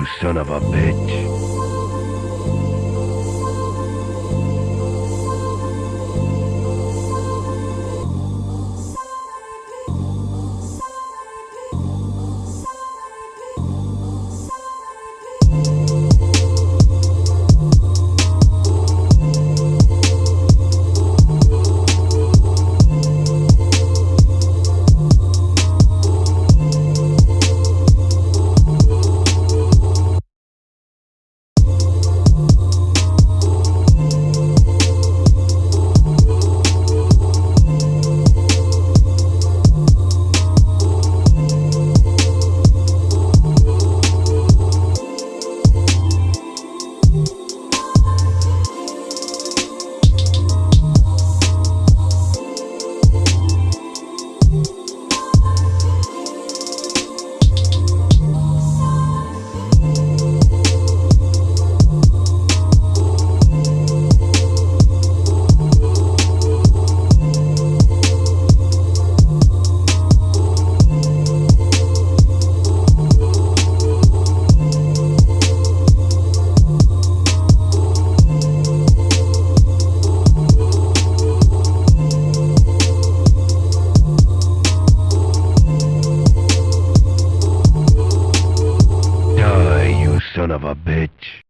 you son of a bitch. Son of a bitch.